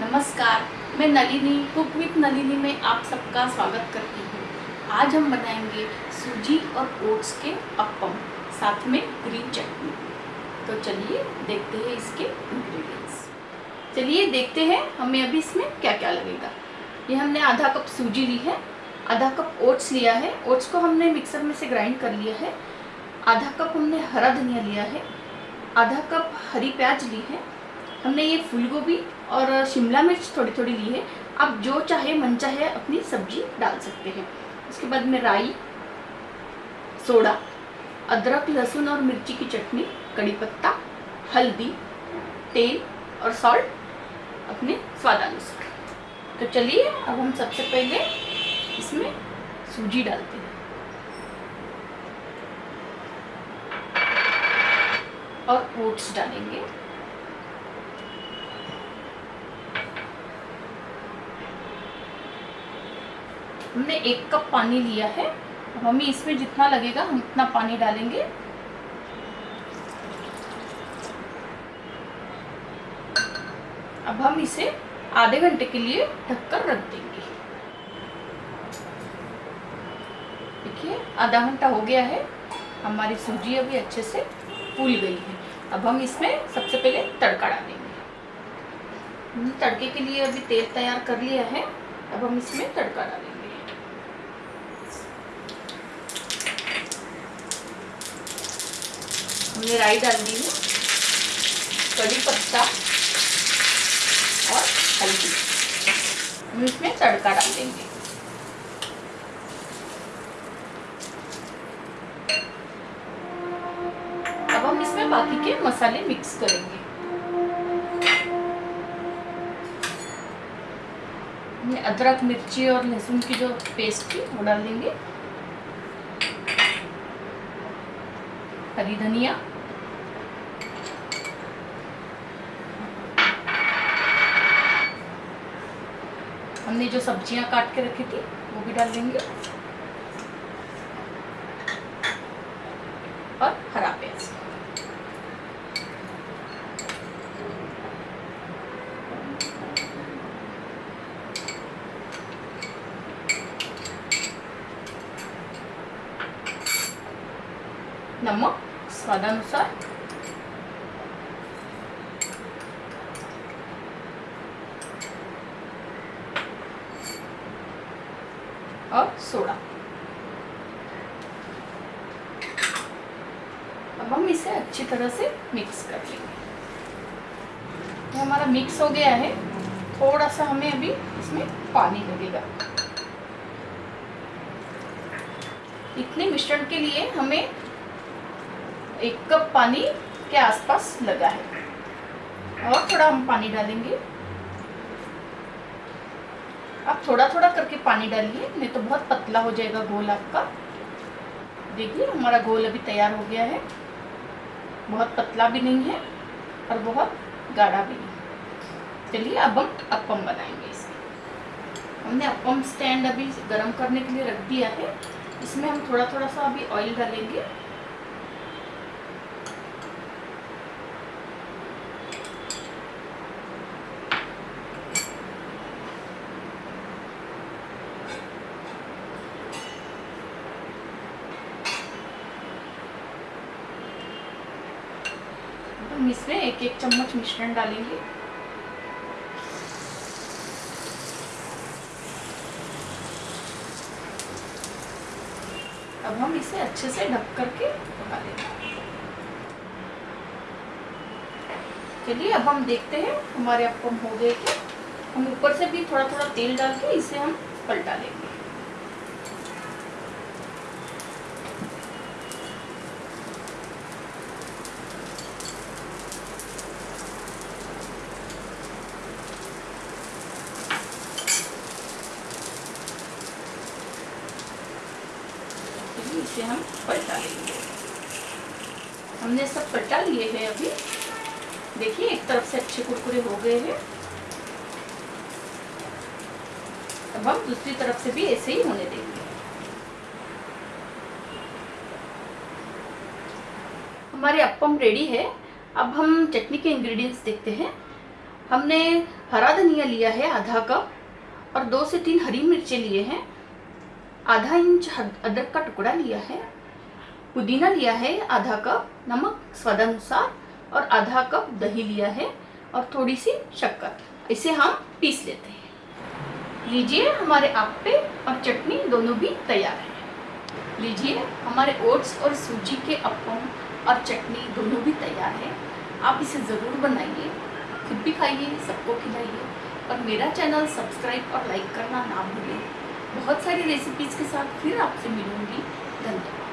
नमस्कार, मैं Nalini cook with Nalini में आप सबका स्वागत करती हूँ। आज हम बनाएँगे सूजी और ओट्स के अप्पम साथ में ग्रीन चटनी। तो चलिए देखते हैं इसके इंग्रेडिएंट्स चलिए देखते हैं हमें अभी इसमें क्या क्या लगेगा। ये हमने आधा कप सूजी ली है, आधा कप ओट्स लिया है। ओट्स को हमने मिक्सर में से ग्राइंड कर लिया है। आधा कप हमने हरा धनिया लिया है। आधा कप हरी प्याज ली है। हमने ये फूल गोभी और शिमला मिर्च थोड़ी थोड़ी ली है। आप जो चाहे, मन चाहे, अपनी सब्ज़ी डाल सकते हैं। उसके बाद में राई, सोडा, अदरक, लहसुन और मिर्ची की चटनी, कड़ी पत्ता, हल्दी, तेल और सॉल्ट अपने स्वादानुसार तो चलिए, अब हम सबसे पहले इसमें सूजी डालते हैं। और ओट्स डालेंगे। हमने एक कप पानी लिया है। अब हमें इसमें जितना लगेगा, हम उतना पानी डालेंगे। अब हम इसे आधे घंटे के लिए ढककर रख देंगे। देखिए, आधा घंटा हो गया है। हमारी सूजी अभी अच्छे से फूल गई है। अब हम इसमें सबसे पहले तड़का डालेंगे। तड़के के लिए अभी तेल तैयार कर लिया है। अब हम इसमें तड़का डालेंगे। हमने राई डाल दी है। कड़ी पत्ता और हल्दी। हम इसमें तड़का डाल देंगे। अब हम इसमें बाकी के मसाले मिक्स करेंगे। अदरक, मिर्ची और लहसुन की जो पेस्ट थी, वो डाल देंगे। हरी धनिया हमने जो सब्ज़ियाँ काट के रखी थी, वो भी डाल देंगे। और हरा प्याज। नमक, स्वादानुसार और सोडा। अब हम इसे अच्छी तरह से मिक्स कर लेंगे। तो हमारा मिक्स हो गया है। थोड़ा सा हमें अभी इसमें पानी लगेगा। इतने मिश्रण के लिए हमें एक कप पानी के आसपास लगा है। और थोड़ा हम पानी डालेंगे। आप थोड़ा थोड़ा करके पानी डालिए, नहीं तो बहुत पतला हो जाएगा घोल आपका। देखिए, हमारा घोल अभी तैयार हो गया है। बहुत पतला भी नहीं है और बहुत गाढ़ा भी नहीं चलिए, अब हम अपम बनाएँगे इसे। हमने अपम स्टैंड अभी गर्म करने के लिए रख दिया है। इसमें हम थोड़ा थोड़ा सा अभी ऑयल डालेंगे। हम इसमें एक एक चम्मच मिश्रण डालेंगे। अब हम इसे अच्छे से ढक करके पका लेंगे। चलिए, अब हम देखते हैं, हमारे अप्पम हो गए थे हम ऊपर से भी थोड़ा थोड़ा तेल डाल के इसे हम पलटा लेंगे। इसे हम पलटा लेंगे। हमने सब पलटा लिए हैं अभी। देखिए, एक तरफ़ से अच्छे कुरकुरे हो गए हैं। अब हम दूसरी तरफ़ से भी ऐसे ही होने देंगे। हमारे अपम रेडी है। अब हम चटनी के इंग्रेडिएंट्स देखते हैं। हमने हरा धनिया लिया है, आधा कप, और दो से तीन हरी मिर्चें लिए हैं। आधा इंच अदरक का टुकड़ा लिया है। पुदीना लिया है, आधा कप नमक स्वादानुसार और आधा कप दही लिया है और थोड़ी सी शक्कर। इसे हम पीस लेते हैं। लीजिए हमारे आप्पे और चटनी दोनों भी तैयार है। लीजिए हमारे ओट्स और सूजी के अप्पम और चटनी दोनों भी तैयार है। आप इसे ज़रूर बनाइए, खुद भी खाइए, सबको खिलाइए और मेरा चैनल सब्सक्राइब और लाइक करना ना भूलें बहुत सारी रेसिपीज़ के साथ फिर आपसे मिलूँगी। धन्यवाद।